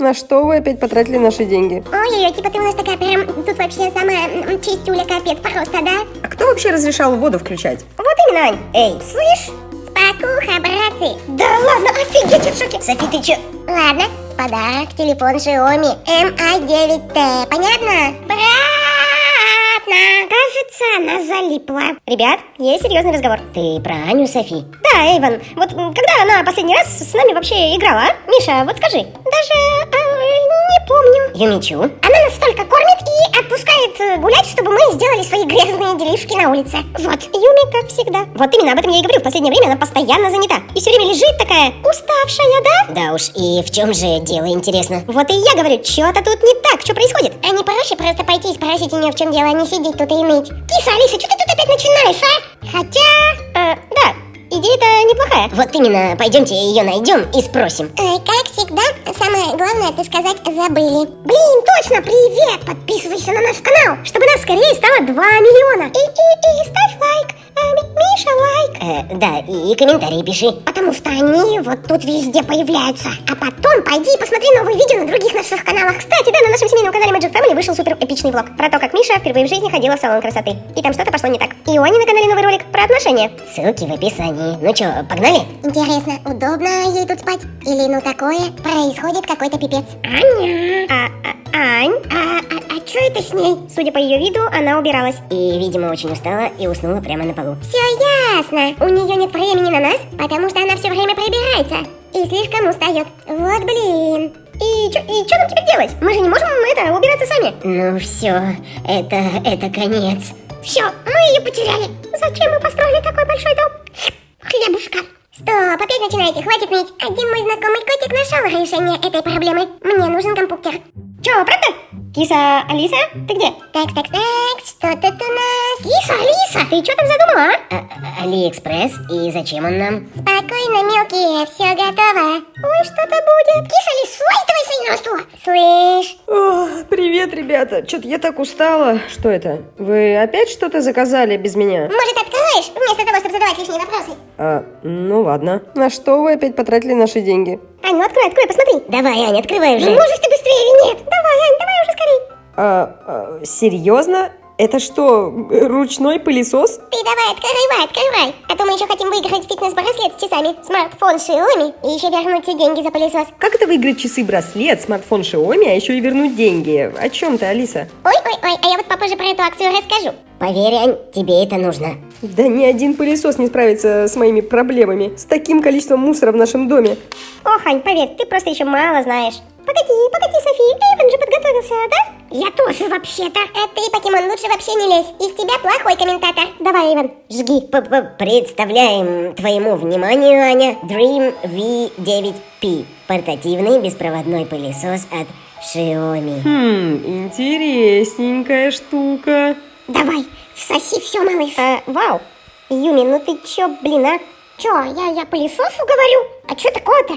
На что вы опять потратили наши деньги? Ой-ой-ой, типа ты у нас такая прям, тут вообще самая чистюля капец просто, да? А кто вообще разрешал воду включать? Вот именно, Ань. Эй, слышь? Спокуха, братцы. Да ладно, офигеть, я в шоке. Софи, ты чё? Ладно, подарок, телефон Xiaomi MI9T, понятно? Братна, кажется, она залипла. Ребят, есть серьезный разговор. Ты про Аню, Софи? Да, Эйвен, вот когда она последний раз с нами вообще играла, а? Миша, вот скажи. Даже а, не помню. Юмичу? Она нас столько кормит и отпускает э, гулять, чтобы мы сделали свои грязные делишки на улице. Вот, Юми, как всегда. Вот именно об этом я и говорю. В последнее время она постоянно занята. И все время лежит такая уставшая, да? Да уж, и в чем же дело, интересно? Вот и я говорю, что-то тут не так, что происходит? А не проще просто пойти и спросить у нее, в чем дело, а не сидеть тут и ныть. Киса, Алиса, что ты тут опять начинаешь, а? Хотя... э, да, Идея-то неплохая. Вот именно, пойдемте ее найдем и спросим. как всегда, самое главное, ты сказать забыли. Блин, точно, привет! Подписывайся на наш канал, чтобы нас скорее стало 2 миллиона. И, и, и ставь лайк. Ми- Миша, лайк. Э, да, и, комментарии пиши. Потому что они вот тут везде появляются. А потом пойди и посмотри новые видео на других наших каналах. Кстати, да, на нашем семейном канале Magic Family вышел супер эпичный влог про то, как Миша впервые в жизни ходила в салон красоты. И там что-то пошло не так. И у Ани на канале новый ролик про отношения. Ссылки в описании. Ну чё, погнали? Интересно, удобно ей тут спать? Или ну такое? Происходит какой-то пипец. Аня! А, а, Ань? А, а, а что это с ней? Судя по ее виду, она убиралась. И, видимо, очень устала и уснула прямо на полу. Все ясно. У нее нет времени на нас, потому что она все время прибирается. И слишком устает. Вот блин. И что и чё нам теперь делать? Мы же не можем это убираться сами. Ну все, это, это конец. Все, мы ее потеряли. Зачем мы построили такой большой дом? Хлебушка. Стоп, опять начинаете, хватит ныть. Один мой знакомый котик нашел решение этой проблемы. Мне нужен компьютер. Че, правда? Киса, Алиса, ты где? Так, так, так, что тут у нас? Киса, Алиса, ты что там задумала, а? Алиэкспресс, и зачем он нам? Спокойно, мелкие, все готово. Ой, что-то будет. Киса, Алис, слазь давай свои на стул. Слышь, О, привет, ребята. Что-то я так устала. Что это? Вы опять что-то заказали без меня? может откроешь, вместо того, чтобы задавать лишние вопросы? А, ну ладно. На что вы опять потратили наши деньги? Ань, ну открой, открой, посмотри. Давай, Ань, открывай уже. можешь ты быстрее или нет? Уже А, а, серьезно? Это что, ручной пылесос? Ты давай, открывай, открывай. А то мы еще хотим выиграть фитнес-браслет с часами, смартфон Xiaomi и еще вернуть все деньги за пылесос. Как это выиграть часы-браслет, смартфон Xiaomi, а еще и вернуть деньги? О чем ты, Алиса? Ой-ой-ой, а я вот попозже про эту акцию расскажу. Поверь, Ань, тебе это нужно. Да ни один пылесос не справится с моими проблемами. С таким количеством мусора в нашем доме. Ох, Ань, поверь, ты просто еще мало знаешь. Погоди, погоди, Софи, Эйвен же подготовился, да? Я тоже вообще-то. А ты, покемон, лучше вообще не лезь. Из тебя плохой комментатор. Давай, Эйвен, жги. Представляем твоему вниманию, Аня, Dream V9P. Портативный беспроводной пылесос от Xiaomi. Хм, интересненькая штука. Давай, всоси все, малыш. А, вау. Юми, ну ты чё, блин, а? Чё, я, я пылесосу говорю? А чё такое-то?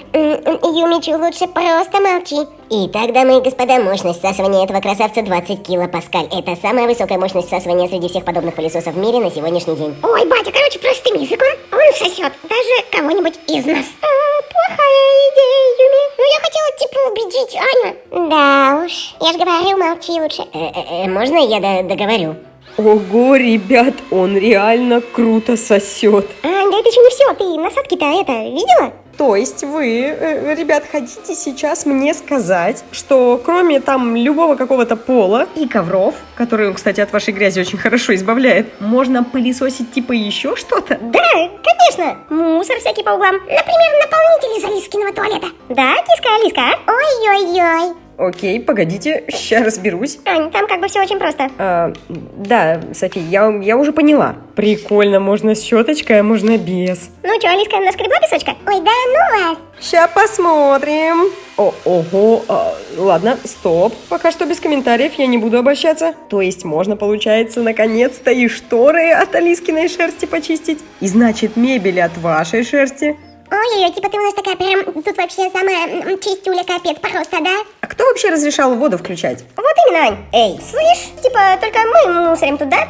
Юмичу, лучше просто молчи. Итак, дамы и господа, мощность всасывания этого красавца 20 килопаскаль. Это самая высокая мощность всасывания среди всех подобных пылесосов в мире на сегодняшний день. Ой, батя, короче, простым языком, он сосет даже кого-нибудь из нас. А, плохая идея, Юми. Ну, я хотела, типа, убедить Аню. Да уж, я же говорю, молчи лучше. Э, можно я договорю? Ого, ребят, он реально круто сосет. А, да это еще не все, ты насадки-то это видела? То есть вы, э, ребят, хотите сейчас мне сказать, что кроме там любого какого-то пола и ковров, которые он, кстати, от вашей грязи очень хорошо избавляет, можно пылесосить типа еще что-то? Да, конечно, мусор всякий по углам. Например, наполнитель из Алискиного туалета. Да, киска Алиска, а? Ой-ой-ой. Окей, погодите, сейчас разберусь. Ань, там как бы все очень просто. А, да, Софи, я, я уже поняла. Прикольно, можно с щеточкой, а можно без. Ну что, Алиска, наскребла песочка? Ой, да ну вас. Сейчас посмотрим. О, ого, а, ладно, стоп. Пока что без комментариев я не буду обращаться. То есть можно, получается, наконец-то и шторы от Алискиной шерсти почистить. И значит, мебель от вашей шерсти. Ой-ой-ой, типа ты у нас такая прям, тут вообще самая чистюля капец просто, да? А кто вообще разрешал воду включать? Вот именно, Ань. Эй, слышь, типа только мы мусорим тут, да?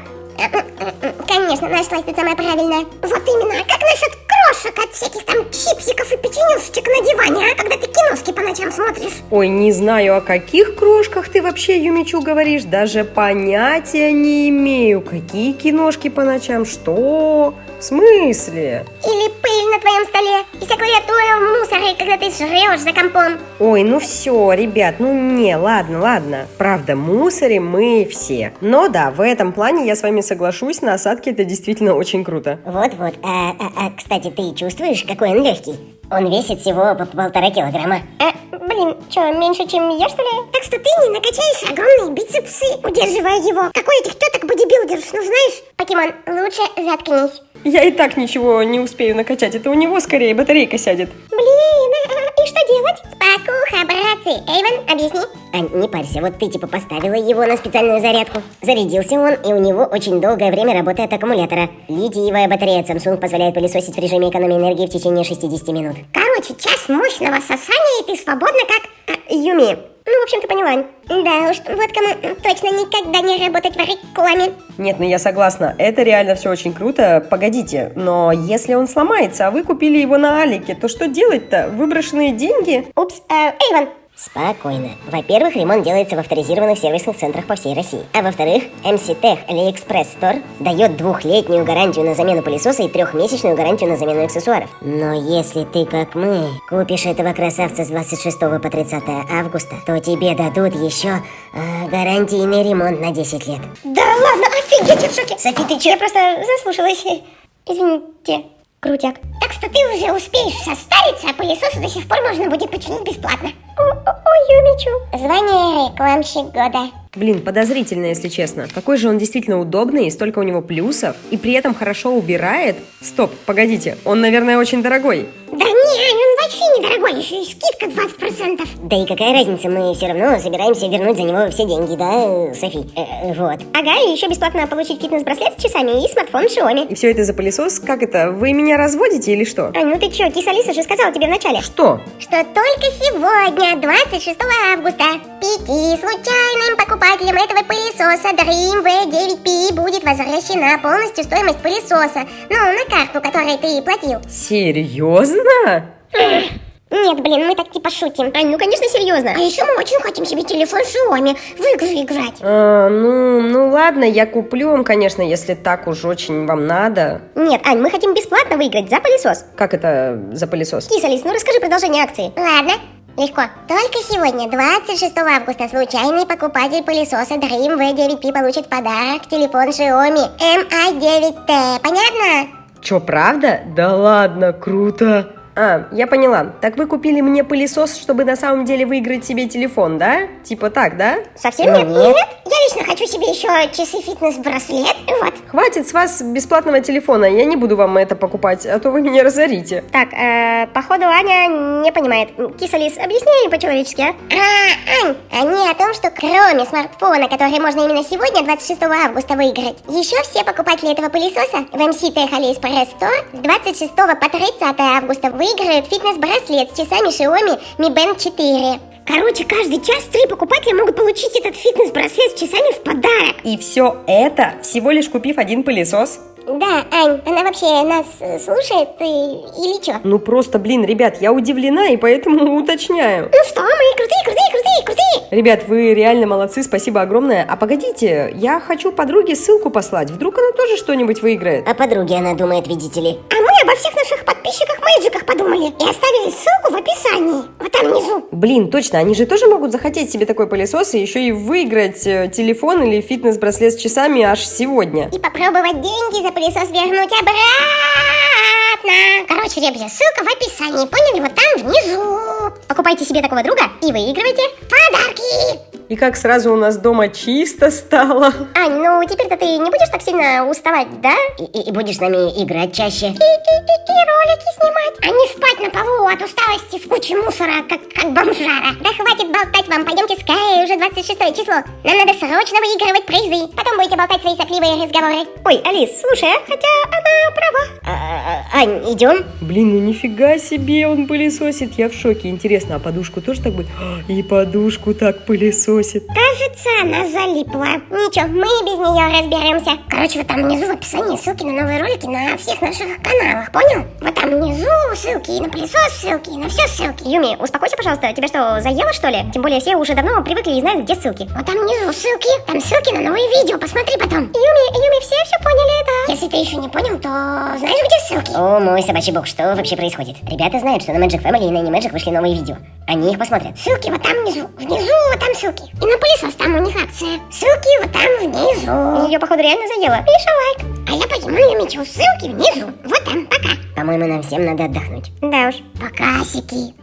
Конечно, нашлась ты самая правильная. Вот именно. А как насчет крошек от всяких там чипсиков и печенюшечек на диване, а? Когда ты киношки по ночам смотришь. Ой, не знаю, о каких крошках ты вообще, Юмичу, говоришь. Даже понятия не имею. Какие киношки по ночам? Что? В смысле? Или пыль на твоем столе. И вся клавиатура в мусоре, когда ты жрешь за компом. Ой, ну все, ребят, ну не, ладно, ладно. Правда, мусорим мы все. Но да, в этом плане я с вами соглашусь, на осадке это действительно очень круто. Вот-вот. А, а, а, кстати, ты чувствуешь, какой он легкий? Он весит всего по полтора килограмма. А, блин, что, меньше, чем я, что ли? Так что ты не накачаешь огромные бицепсы, удерживая его. Какой этих теток бодибилдерш, ну знаешь? Покемон, лучше заткнись. Я и так ничего не успею накачать, это у него скорее батарейка сядет. Блин, а, и что делать? Спокуха, братцы. Эйвен, объясни. Ань, не парься, вот ты типа поставила его на специальную зарядку. Зарядился он, и у него очень долгое время работает аккумулятора. Литиевая батарея от Samsung позволяет пылесосить в режиме экономии энергии в течение 60 минут. Короче, час мощного сосания, и ты свободна как... А, Юми. Ну, в общем, ты поняла. Да уж, вот кому точно никогда не работать в рекламе. Нет, ну я согласна, это реально все очень круто. Погодите, но если он сломается, а вы купили его на Алике, то что делать-то? Выброшенные деньги? Упс, э, Эйвен, Спокойно. Во-первых, ремонт делается в авторизированных сервисных центрах по всей России. А во-вторых, MC Tech AliExpress Store дает двухлетнюю гарантию на замену пылесоса и трехмесячную гарантию на замену аксессуаров. Но если ты, как мы, купишь этого красавца с 26 по 30 августа, то тебе дадут еще э, гарантийный ремонт на 10 лет. Да ладно, офигеть, я в шоке. Софи, ты че? Я просто заслушалась. Извините. Крутяк. Так что ты уже успеешь состариться, а пылесос до сих пор можно будет починить бесплатно. Ой, Юмичу. Звание рекламщик года. Блин, подозрительно, если честно. Какой же он действительно удобный, столько у него плюсов, и при этом хорошо убирает. Стоп, погодите, он, наверное, очень дорогой. Вообще недорогой, еще и скидка 20%. Да и какая разница, мы все равно собираемся вернуть за него все деньги, да, Софи? Э, э, вот. Ага, и еще бесплатно получить фитнес-браслет с часами и смартфон Xiaomi. И все это за пылесос? Как это? Вы меня разводите или что? А ну ты че, киса Лиса же сказала тебе вначале. Что? Что только сегодня, 26 августа, пяти случайным покупателям этого пылесоса Dream V9P будет возвращена полностью стоимость пылесоса. Ну, на карту, которой ты платил. Серьезно? Нет, блин, мы так типа шутим. Ань, ну конечно серьезно. А еще мы очень хотим себе телефон Xiaomi в игры играть. А, ну, ну ладно, я куплю вам, конечно, если так уж очень вам надо. Нет, Ань, мы хотим бесплатно выиграть за пылесос. Как это за пылесос? Киса, Лис, ну расскажи продолжение акции. Ладно. Легко. Только сегодня, 26 августа, случайный покупатель пылесоса Dream V9P получит в подарок телефон Xiaomi Mi9T. Понятно? Чё, правда? Да ладно, круто. А, я поняла. Так вы купили мне пылесос, чтобы на самом деле выиграть себе телефон, да? Типа так, да? Совсем нет? Нет. Я лично хочу себе еще часы фитнес-браслет. Вот. Хватит с вас бесплатного телефона. Я не буду вам это покупать, а то вы меня разорите. Так, э, походу Аня не понимает. Кисалис, объясни по-человечески, а? А, Ань, они о том, что кроме смартфона, который можно именно сегодня, 26 августа, выиграть, еще все покупатели этого пылесоса в MC Tech AliExpress Store с 26 по 30 августа выиграют фитнес-браслет с часами Xiaomi Mi Band 4. Короче, каждый час три покупателя могут получить этот фитнес-браслет с часами в подарок. И все это, всего лишь купив один пылесос? Да, Ань, она вообще нас э, слушает и, или что? Ну просто, блин, ребят, я удивлена и поэтому уточняю. Ну что, мы крутые, крутые, крутые, крутые. Ребят, вы реально молодцы, спасибо огромное. А погодите, я хочу подруге ссылку послать, вдруг она тоже что-нибудь выиграет. О подруге она думает, видите ли. А мы обо всех наших подписчиках-мэджиках подумали и оставили ссылку в описании, вот там внизу. Блин, точно, они же тоже могут захотеть себе такой пылесос и еще и выиграть э, телефон или фитнес-браслет с часами аж сегодня. И попробовать деньги за пылесос вернуть обратно. Короче, ребята, ссылка в описании, поняли? Вот там внизу. Покупайте себе такого друга и выигрывайте подарки. И как сразу у нас дома чисто стало. Ань, ну теперь-то ты не будешь так сильно уставать, да? И, и, и будешь с нами играть чаще. И, и, и, и ролики снимать. А не спать на полу от усталости в куче мусора, как, как бомжара. Да хватит болтать вам, пойдемте скорее уже уже 26 число. Нам надо срочно выигрывать призы. Потом будете болтать свои сопливые разговоры. Ой, Алис, слушай, а хотя она права. А, Ань, идем? Блин, ну нифига себе он пылесосит, я в шоке. Интересно, а подушку тоже так будет? А, И подушку так пылесосит. Кажется, она залипла. Ничего, мы без нее разберемся. Короче, вот там внизу в описании ссылки на новые ролики на всех наших каналах, понял? Вот там внизу ссылки и на пылесос ссылки, и на все ссылки. Юми, успокойся, пожалуйста. Тебя что, заело, что ли? Тем более все уже давно привыкли и знают, где ссылки. Вот там внизу ссылки, там ссылки на новые видео, посмотри потом. Юми, Юми, все все поняли, да? Если ты еще не понял, то знаешь, где ссылки? О, мой собачий бог, что вообще происходит? Ребята знают, что на Magic Family и на Animagic вышли новые видео. Они их посмотрят. Ссылки вот там внизу. Внизу вот там ссылки. И на пылесос там у них акция. Ссылки вот там внизу. Ее, походу, реально заело. Миша, лайк. А я пойду на Юмичу. Ссылки внизу. Вот там. Пока. По-моему, нам всем надо отдохнуть. Да уж. Покасики.